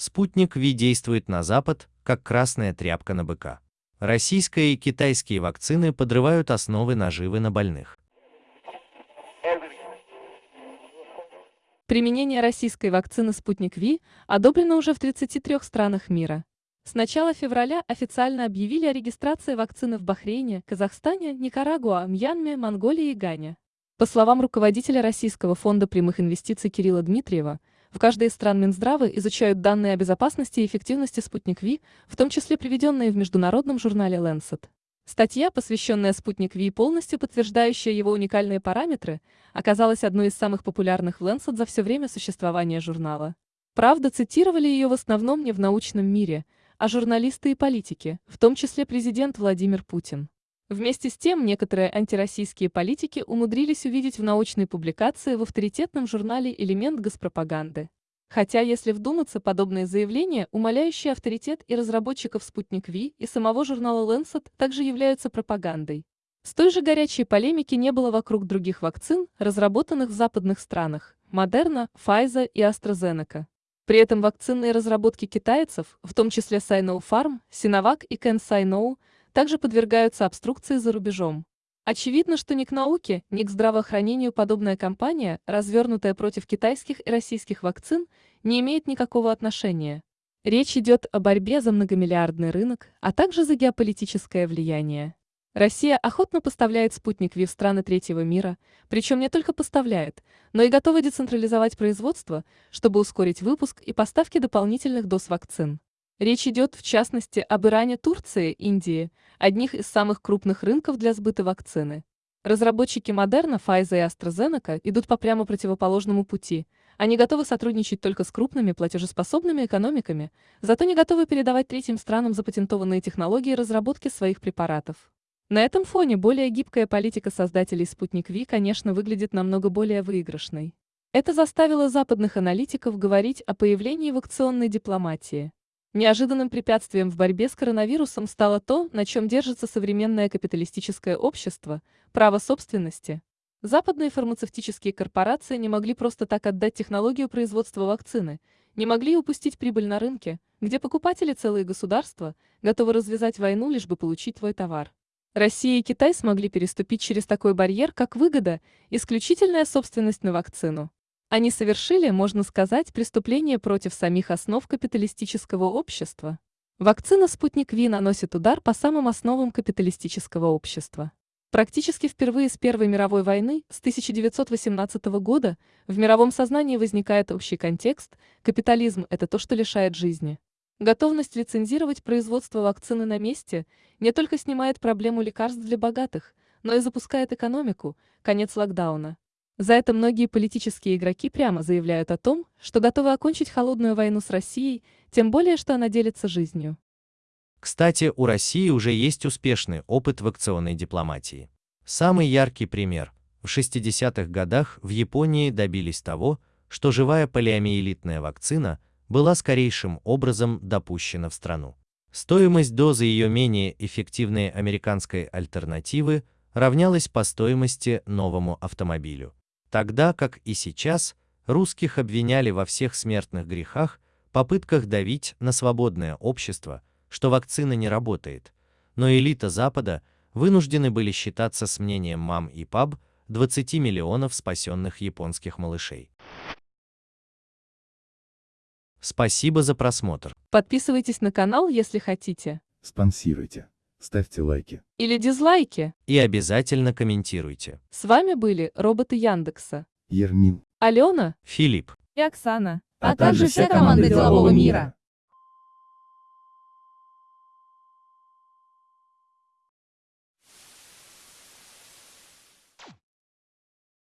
Спутник Ви действует на Запад, как красная тряпка на быка. Российские и китайские вакцины подрывают основы наживы на больных. Применение российской вакцины «Спутник Ви» одобрено уже в 33 странах мира. С начала февраля официально объявили о регистрации вакцины в Бахрейне, Казахстане, Никарагуа, Мьянме, Монголии и Гане. По словам руководителя Российского фонда прямых инвестиций Кирилла Дмитриева, в каждой из стран Минздравы изучают данные о безопасности и эффективности «Спутник Ви», в том числе приведенные в международном журнале Lancet. Статья, посвященная «Спутник Ви» полностью подтверждающая его уникальные параметры, оказалась одной из самых популярных в Lancet за все время существования журнала. Правда, цитировали ее в основном не в научном мире, а журналисты и политики, в том числе президент Владимир Путин. Вместе с тем, некоторые антироссийские политики умудрились увидеть в научной публикации в авторитетном журнале элемент госпропаганды. Хотя, если вдуматься, подобные заявления, умаляющие авторитет и разработчиков «Спутник Ви» и самого журнала Lancet, также являются пропагандой. С той же горячей полемики не было вокруг других вакцин, разработанных в западных странах – Модерна, Pfizer и AstraZeneca. При этом вакцинные разработки китайцев, в том числе Sinopharm, Sinovac и CanSino, также подвергаются обструкции за рубежом. Очевидно, что ни к науке, ни к здравоохранению подобная кампания, развернутая против китайских и российских вакцин, не имеет никакого отношения. Речь идет о борьбе за многомиллиардный рынок, а также за геополитическое влияние. Россия охотно поставляет спутник ВИ в страны третьего мира, причем не только поставляет, но и готова децентрализовать производство, чтобы ускорить выпуск и поставки дополнительных доз вакцин. Речь идет, в частности, об Иране, Турции, Индии, одних из самых крупных рынков для сбыта вакцины. Разработчики Модерна, Pfizer и AstraZeneca идут по прямо противоположному пути. Они готовы сотрудничать только с крупными платежеспособными экономиками, зато не готовы передавать третьим странам запатентованные технологии разработки своих препаратов. На этом фоне более гибкая политика создателей «Спутник Ви», конечно, выглядит намного более выигрышной. Это заставило западных аналитиков говорить о появлении вакционной дипломатии. Неожиданным препятствием в борьбе с коронавирусом стало то, на чем держится современное капиталистическое общество – право собственности. Западные фармацевтические корпорации не могли просто так отдать технологию производства вакцины, не могли упустить прибыль на рынке, где покупатели целые государства готовы развязать войну, лишь бы получить твой товар. Россия и Китай смогли переступить через такой барьер, как выгода, исключительная собственность на вакцину. Они совершили, можно сказать, преступление против самих основ капиталистического общества. Вакцина «Спутник Ви» наносит удар по самым основам капиталистического общества. Практически впервые с Первой мировой войны, с 1918 года, в мировом сознании возникает общий контекст – капитализм – это то, что лишает жизни. Готовность лицензировать производство вакцины на месте не только снимает проблему лекарств для богатых, но и запускает экономику, конец локдауна. За это многие политические игроки прямо заявляют о том, что готовы окончить холодную войну с Россией, тем более, что она делится жизнью. Кстати, у России уже есть успешный опыт в акционной дипломатии. Самый яркий пример. В 60-х годах в Японии добились того, что живая полиомиелитная вакцина была скорейшим образом допущена в страну. Стоимость дозы ее менее эффективной американской альтернативы равнялась по стоимости новому автомобилю. Тогда, как и сейчас, русских обвиняли во всех смертных грехах, попытках давить на свободное общество, что вакцина не работает, но элита Запада вынуждены были считаться с мнением мам и паб 20 миллионов спасенных японских малышей. Спасибо за просмотр. Подписывайтесь на канал, если хотите. Спонсируйте. Ставьте лайки. Или дизлайки. И обязательно комментируйте. С вами были роботы Яндекса. Ермин. Алена Филипп. и Оксана. а также вся команда делового мира.